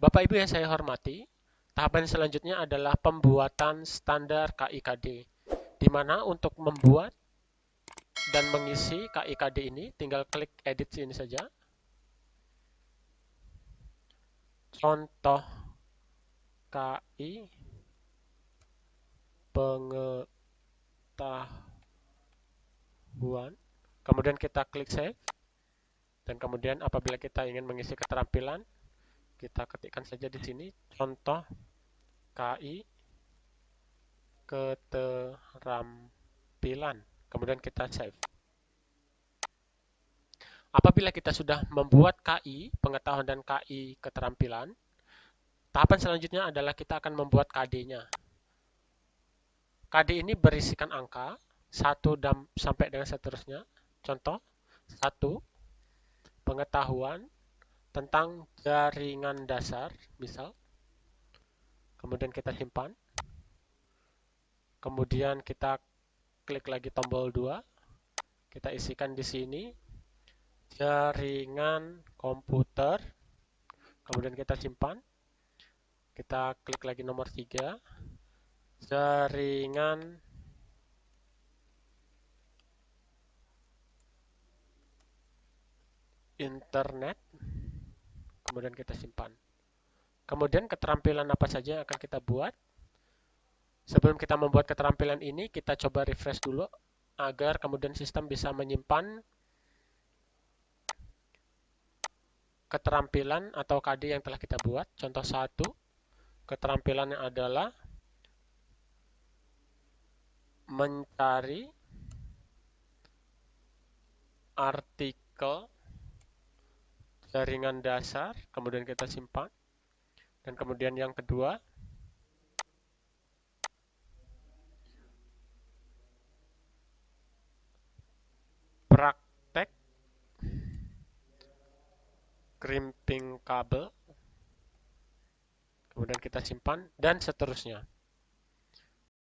Bapak Ibu yang saya hormati, tahapan selanjutnya adalah pembuatan standar KIKD, di mana untuk membuat dan mengisi KIKD ini, tinggal klik edit sini saja. Contoh KI pengetahuan. Kemudian kita klik save. Dan kemudian apabila kita ingin mengisi keterampilan, kita ketikkan saja di sini contoh KI keterampilan. Kemudian kita save. Apabila kita sudah membuat KI, pengetahuan dan KI keterampilan, tahapan selanjutnya adalah kita akan membuat KD-nya. KD ini berisikan angka, 1 dan sampai dengan seterusnya. Contoh, 1, pengetahuan tentang jaringan dasar, misal. Kemudian kita simpan. Kemudian kita klik lagi tombol 2. Kita isikan di sini jaringan komputer. Kemudian kita simpan. Kita klik lagi nomor 3. Jaringan internet. Kemudian kita simpan. Kemudian keterampilan apa saja yang akan kita buat. Sebelum kita membuat keterampilan ini, kita coba refresh dulu agar kemudian sistem bisa menyimpan keterampilan atau KD yang telah kita buat. Contoh satu, keterampilannya adalah mencari artikel jaringan dasar, kemudian kita simpan. Dan kemudian yang kedua, crimping kabel kemudian kita simpan dan seterusnya